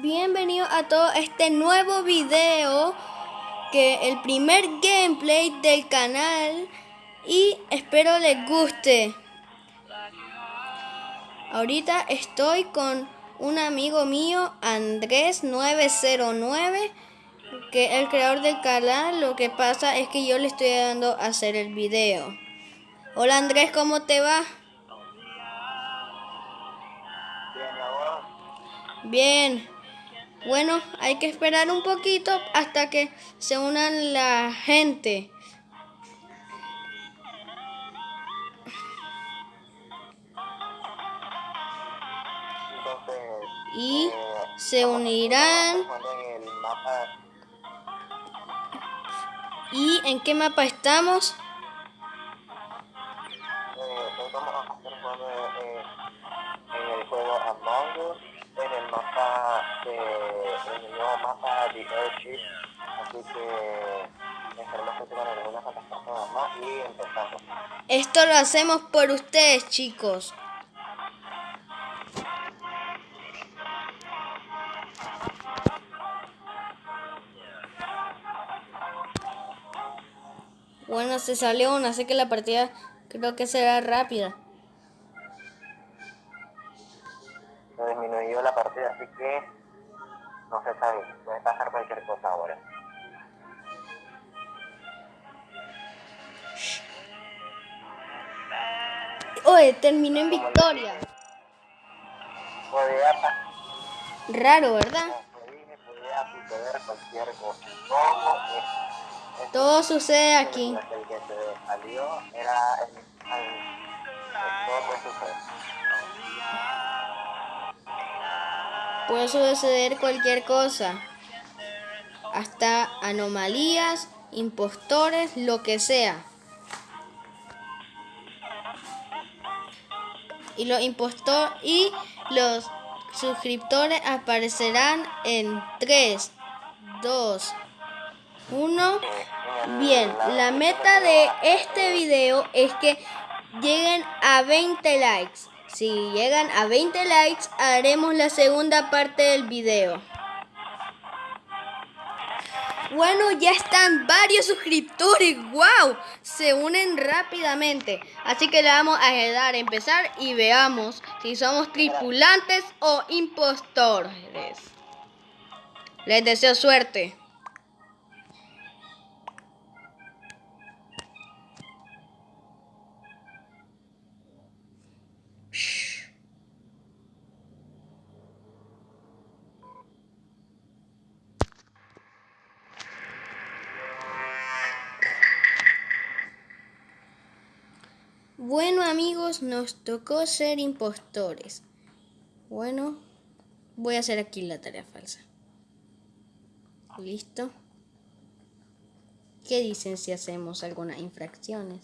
Bienvenido a todo este nuevo video que el primer gameplay del canal y espero les guste. Ahorita estoy con un amigo mío, Andrés909, que es el creador del canal. Lo que pasa es que yo le estoy dando a hacer el video. Hola Andrés, ¿cómo te va? Bien. Bueno, hay que esperar un poquito hasta que se unan la gente. y se unirán. ¿Y en qué mapa estamos? en el juego Among Us en el mapa de, en el nuevo mapa de Airship, así que esperemos que tengan algunas personas más y empezamos. Esto lo hacemos por ustedes, chicos. Bueno, se salió una, así que la partida creo que será rápida. La partida, así que no se sabe, puede pasar cualquier cosa ahora. Oye, terminó en victoria. Raro, ¿verdad? Todo sucede aquí. El que se salió era el, el, el, todo puede suceder. Puede suceder cualquier cosa. Hasta anomalías, impostores, lo que sea. Y los impostores y los suscriptores aparecerán en 3, 2, 1. Bien, la meta de este video es que lleguen a 20 likes. Si llegan a 20 likes, haremos la segunda parte del video. Bueno, ya están varios suscriptores. ¡Wow! Se unen rápidamente. Así que le vamos a dar a empezar y veamos si somos tripulantes o impostores. Les deseo suerte. Bueno amigos, nos tocó ser impostores. Bueno, voy a hacer aquí la tarea falsa. Listo. ¿Qué dicen si hacemos algunas infracciones?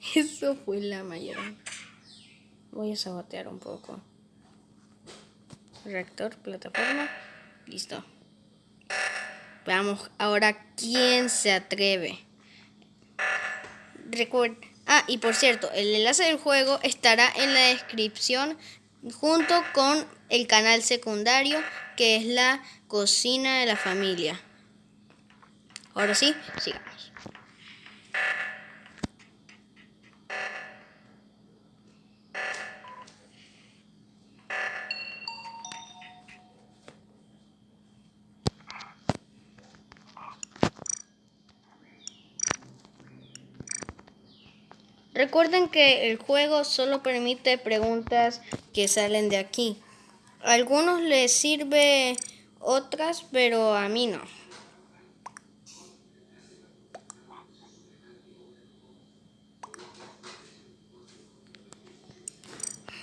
Eso fue la mayor. Voy a sabotear un poco. Reactor, plataforma. Listo. Veamos ahora quién se atreve. Recuerden. Ah, y por cierto, el enlace del juego estará en la descripción junto con el canal secundario que es la cocina de la familia. Ahora sí, sigamos. Recuerden que el juego solo permite preguntas que salen de aquí. A algunos les sirve otras, pero a mí no.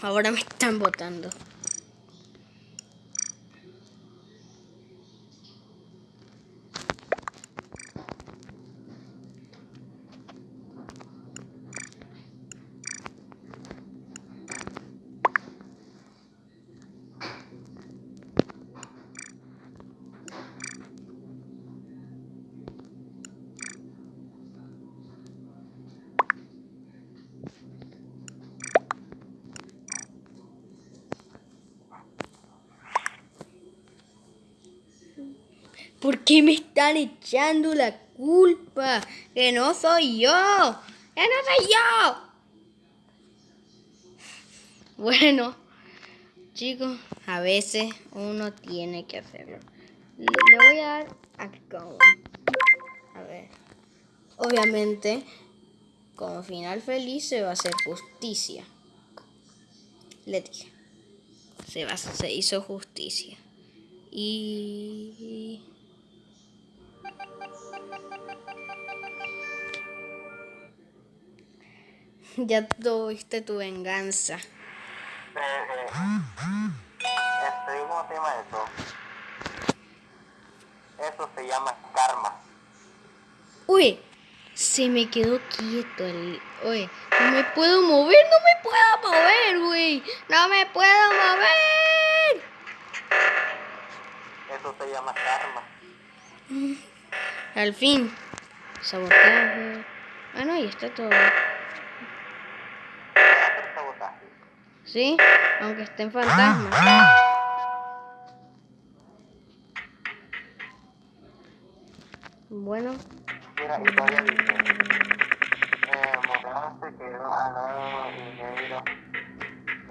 Ahora me están votando. ¿Por qué me están echando la culpa? Que no soy yo. Que no soy yo. Bueno, chicos, a veces uno tiene que hacerlo. Le voy a dar a go. A ver. Obviamente, como final feliz se va a hacer justicia. Le. Se, va, se hizo justicia. Y... Ya tuviste tu venganza. Este, ¿Cómo se llama eso? Eso se llama karma. Uy, se me quedó quieto el... Oye, no me puedo mover, no me puedo mover, güey. No me puedo mover. Eso se llama karma. Al fin. Sabotaje. Ah, no, y está todo. Voy a hacer sabotaje. ¿Sí? Aunque esté en fantasma. Bueno, Mira, y todavía dice, eh, Morán se quedó al lado y negro,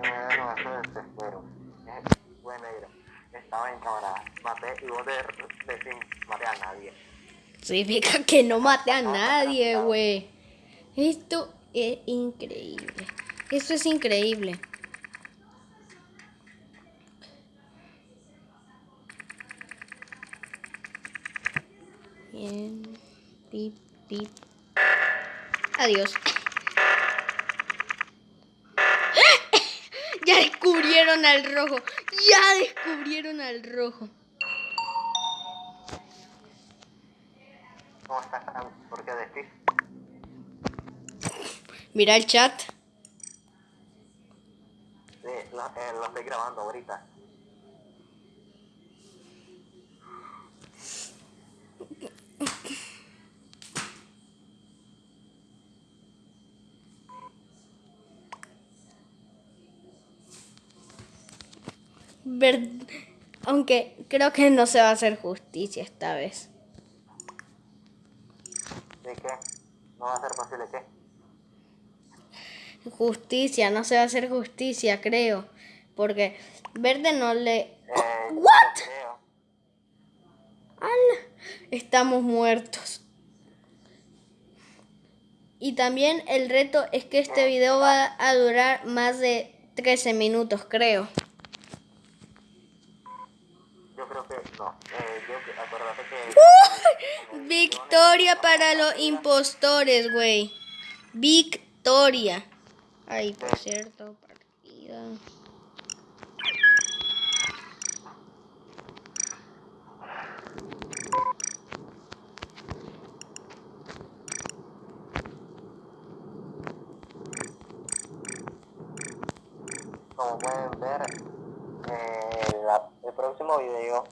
negro con ese desespero. Eh, bueno, negro, estaba en cámara, maté y vos de, decís, maté a nadie. significa que no mate a nadie, güey. Esto es increíble. Esto es increíble. Bien. Pip, pip. Adiós. Ya descubrieron al rojo. Ya descubrieron al rojo. ¿Cómo estás? ¿Por qué decís? Mira el chat. Sí, lo, eh, lo estoy grabando ahorita. Ver- Aunque creo que no se va a hacer justicia esta vez. ¿De qué? ¿No va a ser posible qué? Justicia, no se va a hacer justicia, creo. Porque Verde no le... Eh, ¿What? creo. ¡Ala! Estamos muertos. Y también el reto es que este video va a durar más de 13 minutos, creo. Yo creo que no. Eh, yo, que- acuérdate que... ¡Uh! Victoria para los impostores, güey. Victoria. Ay, por cierto, partida. Como pueden ver, eh, la- el próximo video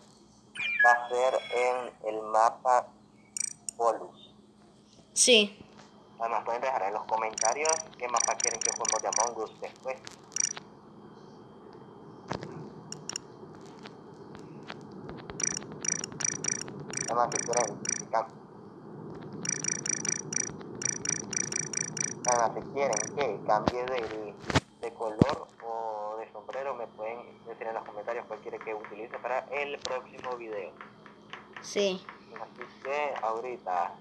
va a ser en el mapa Polus. Sí. Además pueden dejar en los comentarios qué mapa quieren que juguemos de Among Us después. Además si quieren, si cam- Además, si quieren que cambie de, de color o de sombrero, me pueden decir en los comentarios cuál quiere que utilice para el próximo video. Sí. Así que ahorita,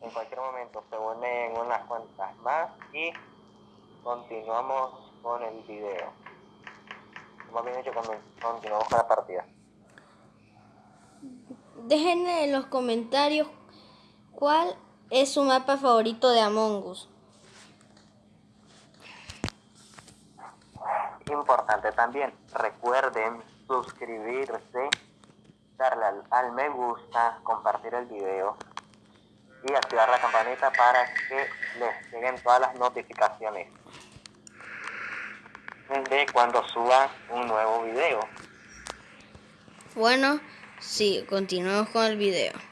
en cualquier momento, se unen unas cuantas más y continuamos con el video. Más bien dicho, con- continuamos con la partida. Dejen en los comentarios cuál es su mapa favorito de Among Us. Importante también, recuerden suscribirse, darle al, me gusta, compartir el video y activar la campanita para que les lleguen todas las notificaciones de cuando suba un nuevo video. Bueno, sí, continuamos con el video.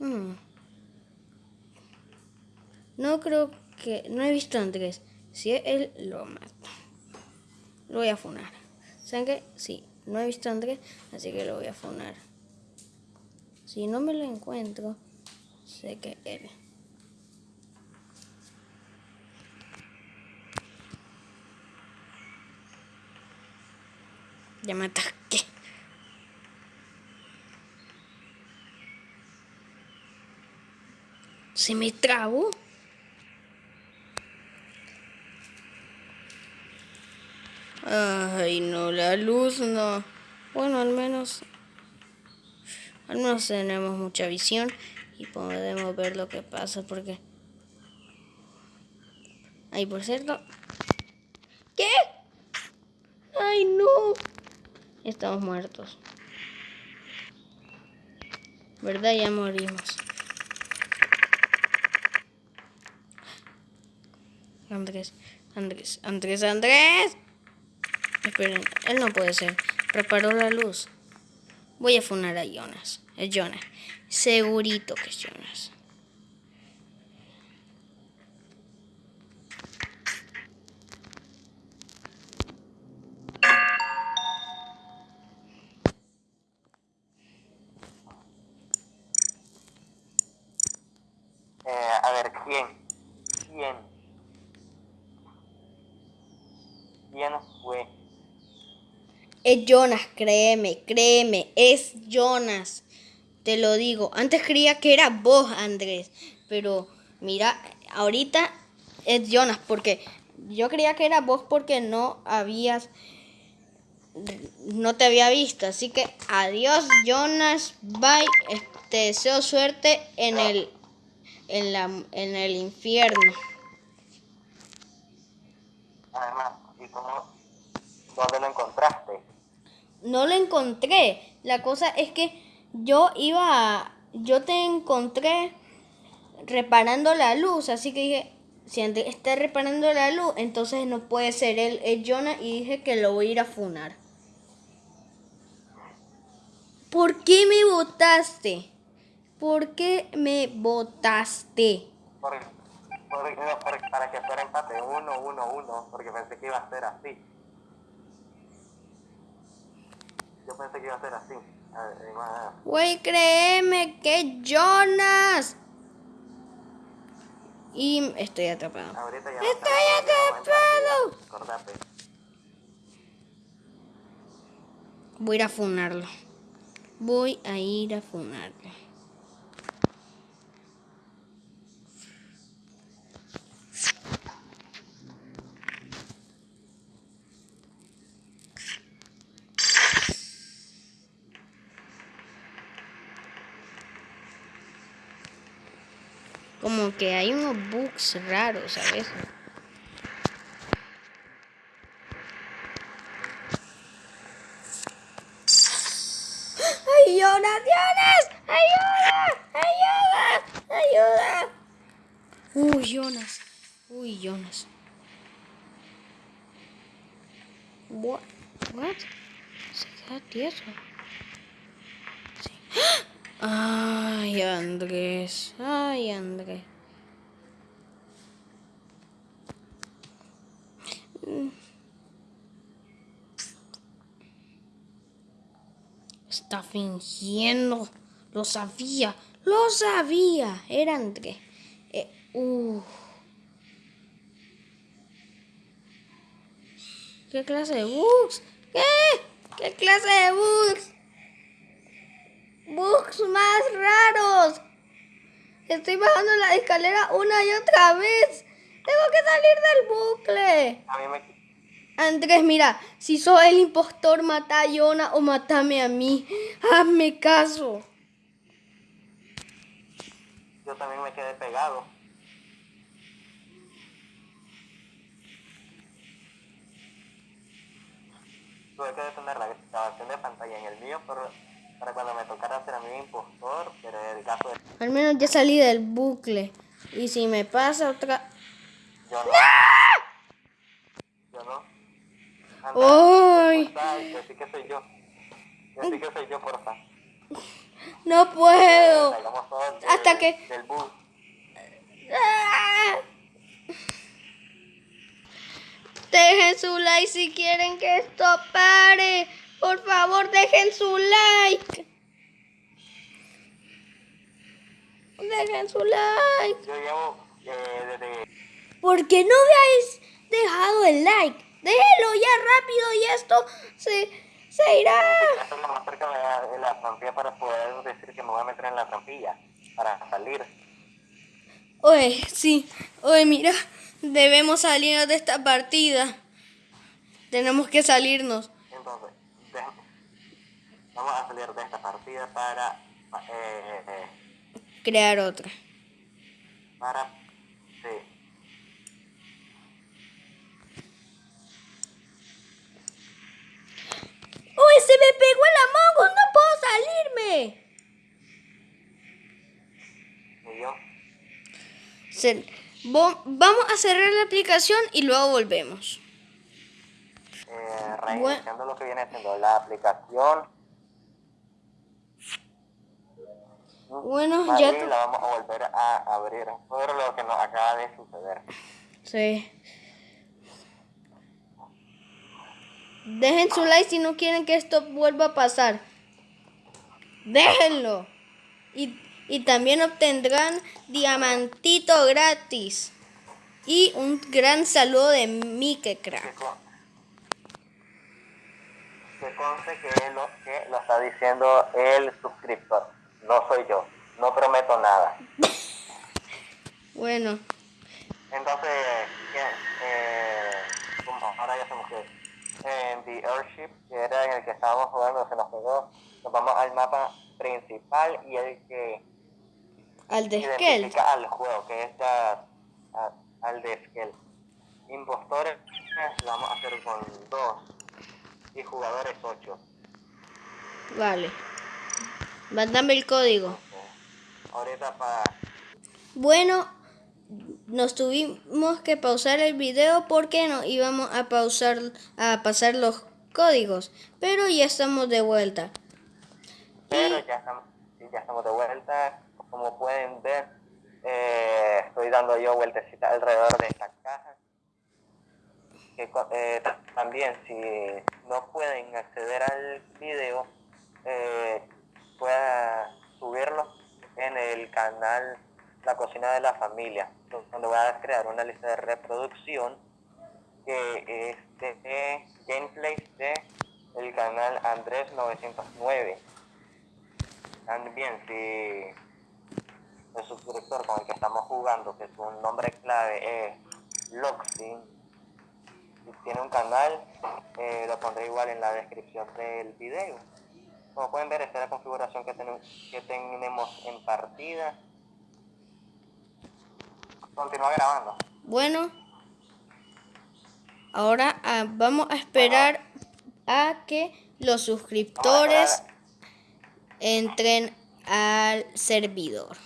Mm. No creo que... No he visto a Andrés. Si es él, lo mato. Lo voy a funar. ¿Saben qué? Sí, no he visto a Andrés, así que lo voy a funar. Si no me lo encuentro, sé que él. Ya me ataqué. Se me trabó. Ay, no, la luz no. Bueno, al menos. Al menos tenemos mucha visión y podemos ver lo que pasa porque. Ay, por cierto. ¿Qué? Ay, no. Estamos muertos. ¿Verdad? Ya morimos. Andrés, Andrés, Andrés, Andrés. Esperen, él no puede ser. Preparó la luz. Voy a funar a Jonas. Es Jonas. Segurito que es Jonas. Eh, a ver, ¿quién? ¿Quién? ¿Quién fue? Es Jonas, créeme, créeme, es Jonas. Te lo digo. Antes creía que era vos, Andrés. Pero mira, ahorita es Jonas. Porque yo creía que era vos porque no habías. No te había visto. Así que adiós, Jonas. Bye. Te deseo suerte en el. En, la, en el infierno. Además, ¿y cómo? ¿Dónde lo encontraste? no lo encontré. La cosa es que yo iba a, yo te encontré reparando la luz, así que dije, si Andrés está reparando la luz, entonces no puede ser él, es Jonah y dije que lo voy a ir a funar. ¿Por qué me votaste? ¿Por qué me votaste? Para que fuera empate, uno, uno, uno, porque pensé que iba a ser así. Yo pensé que iba a ser así. Güey, créeme que Jonas. Y estoy atrapado. ahorita ya Estoy atrapado. Acordate. Voy a ir a funarlo. Voy a ir a funarlo. Como que hay unos bugs raros a veces. ¡Ayuda! ¡Ayuda! ¡Ayuda! Uy, Jonas. Uy, Jonas. What? What? Se queda tieso. Sí. Ay, Andrés. Ay, Andrés. Está fingiendo. Lo sabía. Lo sabía. Era Andrés. Eh, uh. ¿Qué clase de bugs? ¿Qué? ¿Qué clase de bugs? Bugs más raros. Estoy bajando la escalera una y otra vez. Tengo que salir del bucle. A mí me... Andrés, mira, si sos el impostor, mata a Yona o matame a mí. Hazme caso. Yo también me quedé pegado. Tuve que detener la grabación de pantalla en el mío por- para cuando me tocara ser a mí impostor, pero el caso de Al menos ya salí del bucle. Y si me pasa otra... yo no. Yo no. ¡Uy! Así que soy yo. Así que soy yo, porfa. No puedo. Eh, Hasta que... Del bus. Dejen su like si quieren que esto pare. Por favor, dejen su like. Dejen su like. Yo llevo, eh, ¿Por qué no habéis dejado el like? Déjenlo ya rápido y esto se, se irá. Estoy lo más cerca de la, de la trampilla para poder decir que me voy a meter en la trampilla para salir. Oye, sí. Oye, mira, debemos salirnos de esta partida. Tenemos que salirnos. Entonces, vamos a salir de esta partida para... Eh, eh, Crear otra. para... Sí. ¡Uy, se me pegó el Among Us! ¡No puedo salirme! Yo... Se- vamos a cerrar la aplicación y luego volvemos. eh, reiniciando lo que viene siendo la aplicación. Bueno, Ahí ya... la vamos a volver a abrir. Por lo que nos acaba de suceder. Sí. Dejen su like si no quieren que esto vuelva a pasar. Déjenlo. Y, y también obtendrán diamantito gratis. Y un gran saludo de Mike Crack. que conste que lo, que lo está diciendo el suscriptor. No soy yo. No prometo nada. Bueno, Entonces, ¿qué? Eh, ahora ya somos que en The Airship, que era en el que estábamos jugando, se nos pegó. Nos vamos al mapa principal y el que al de Skell. al juego, que es a- a- al de Skell. Impostores lo vamos a hacer con dos y jugadores ocho. Vale. Mándame el código. Ahorita para Bueno, nos tuvimos que pausar el video porque no íbamos a pausar a pasar los códigos, pero ya estamos de vuelta. pero ya estamos, ya estamos de vuelta. Como pueden ver, eh, estoy dando yo vueltecita alrededor de esta caja. Que eh, ta- también si no pueden acceder al video, eh, pueda subirlo en el canal La Cocina de la Familia, donde voy a crear una lista de reproducción que es de, de gameplays de el canal Andrés 909. También si el suscriptor con el que estamos jugando, que su nombre clave es Loxin, y tiene un canal, eh, lo pondré igual en la descripción del video. Como pueden ver, esta es la configuración que, tenemos que tenemos en partida. Continúa grabando. Bueno, ahora ah, vamos a esperar a que los suscriptores entren al servidor.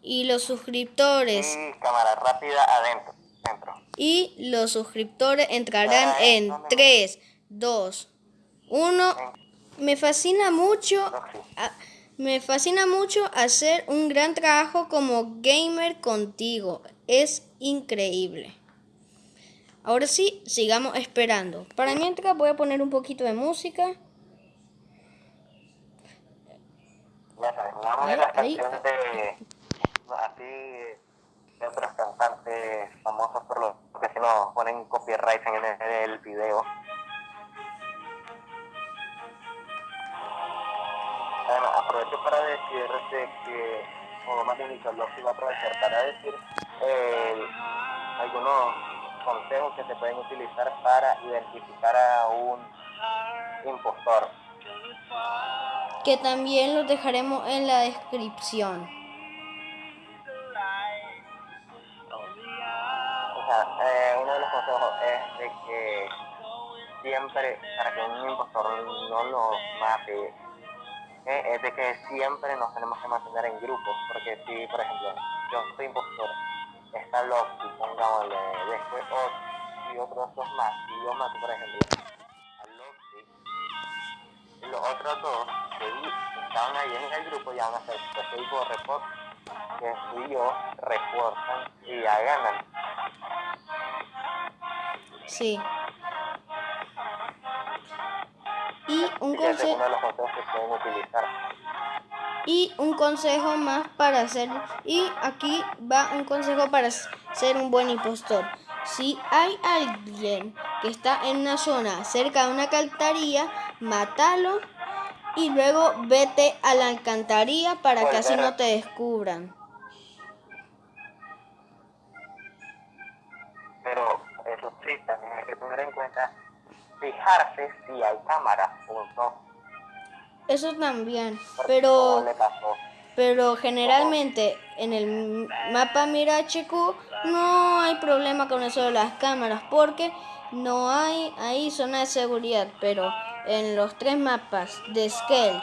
Y los suscriptores Y cámara rápida adentro. Dentro. y los suscriptores entrarán en 3, 2, 1. Me fascina mucho, Loxin. a- me fascina mucho hacer un gran trabajo como gamer contigo. Es increíble. Ahora sí, sigamos esperando. Para mientras voy a poner un poquito de música. Ya sabes, no de las canciones de así de otros cantantes famosos por lo que si no ponen copyright en el, en el video. Aprovecho para decirte que, o más bien que iba a aprovechar para decir eh, algunos consejos que se pueden utilizar para identificar a un impostor. Que también los dejaremos en la descripción. O sea, eh, uno de los consejos es de que siempre, para que un impostor no lo mate, eh, es de que siempre nos tenemos que mantener en grupos, porque si, por ejemplo, yo soy impostor, está Loki, pongámosle, después Oz y otros dos más, y yo mato, por ejemplo, a Loki, y los otros dos que estaban ahí en el grupo ya van a hacer soy yo report, que fui yo, reportan y ya ganan. Sí. Y un consejo y un consejo más para hacer y aquí va un consejo para ser un buen impostor. Si hay alguien que está en una zona cerca de una alcantarilla, mátalo y luego vete a la alcantarilla para que así no te descubran. Pero eso sí, también hay que tener en cuenta fijarse si hay cámaras o no. Eso también, Porque pero le pasó. Pero generalmente en el mapa Mira HQ no hay problema con eso de las cámaras porque no hay ahí zona de seguridad. Pero en los tres mapas de Skeld,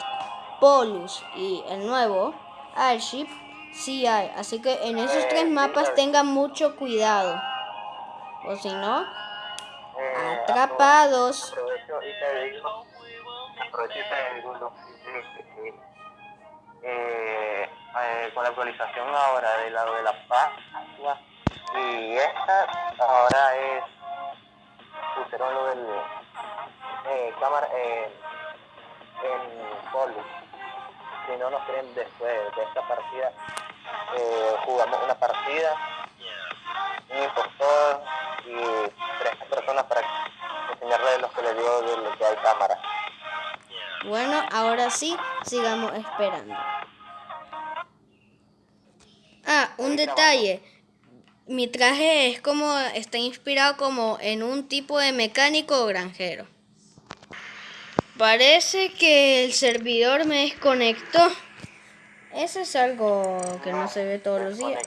Polus y el nuevo Airship sí hay. Así que en esos tres mapas tengan mucho cuidado. O si no, Eh, atrapados. Aprovecho y te eh, eh, con la actualización ahora de la de la Pascua y esta ahora es pusieron lo del eh, cámara eh, en Polu. Si no nos creen después de esta partida, eh, jugamos una partida, un impostor y tres personas para enseñarles lo que les digo de lo que hay cámara. Bueno, ahora sí, sigamos esperando. Ah, un detalle. Mi traje es como, está inspirado como en un tipo de mecánico o granjero. Parece que el servidor me desconectó. Eso es algo que no se ve todos los días.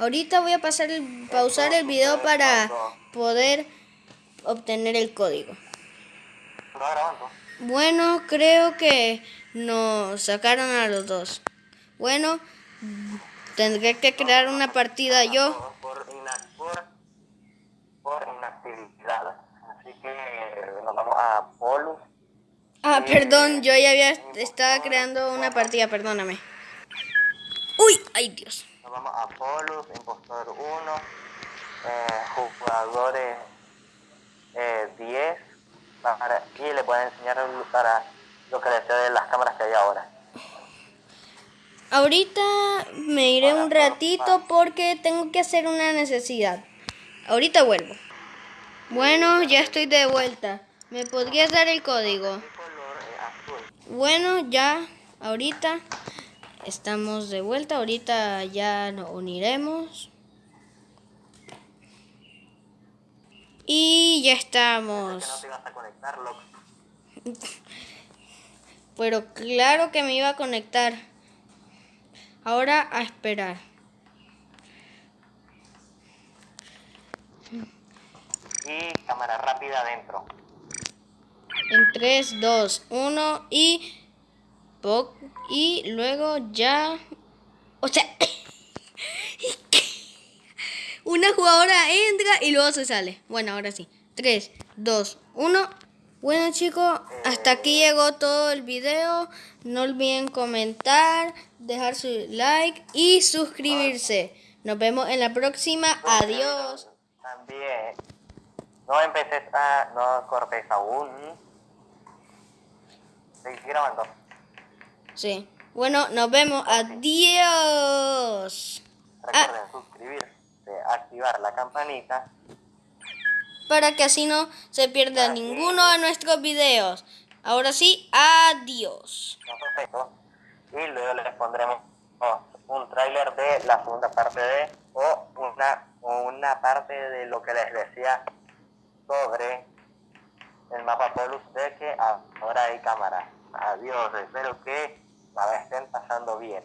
Ahorita voy a pasar el, pausar el video para poder obtener el código. Bueno, creo que nos sacaron a los dos. Bueno, tendré que crear una partida yo. Por inactividad. Así que nos vamos a Polus. Ah, perdón, yo ya había estaba creando una partida, perdóname. Uy, ay Dios. Vamos a Polus, Impostor 1, eh, jugadores eh, 10, para, y le pueden enseñar para lo que les de las cámaras que hay ahora. Ahorita me iré un ratito porque tengo que hacer una necesidad. Ahorita vuelvo. Bueno, ya estoy de vuelta. ¿Me podrías dar el código? Eh. Bueno, ya, ahorita estamos de vuelta. Ahorita ya nos uniremos. Y ya Que no estamos. te a conectar, loco. Pero claro que me iba a conectar. Ahora a esperar. Y cámara rápida adentro. En 3, 2, 1 y... po- Y luego ya... O sea... Una jugadora entra y luego se sale. Bueno, ahora sí. 3, 2, 1. Bueno chicos, hasta aquí llegó todo el video. No olviden comentar, dejar su like y suscribirse. Nos vemos en la próxima. Adiós. También. No empeces a. No cortes aún. Seguí grabando. Sí. Bueno, nos vemos. Adiós. Recuerden suscribirse, activar la campanita. para que así no se pierda ninguno de nuestros videos. Ahora sí, adiós. Y luego les pondremos oh, un tráiler de la segunda parte de. O una, o una parte de lo que les decía sobre el mapa Polus de que ahora hay cámara. Adiós, espero que la estén pasando bien.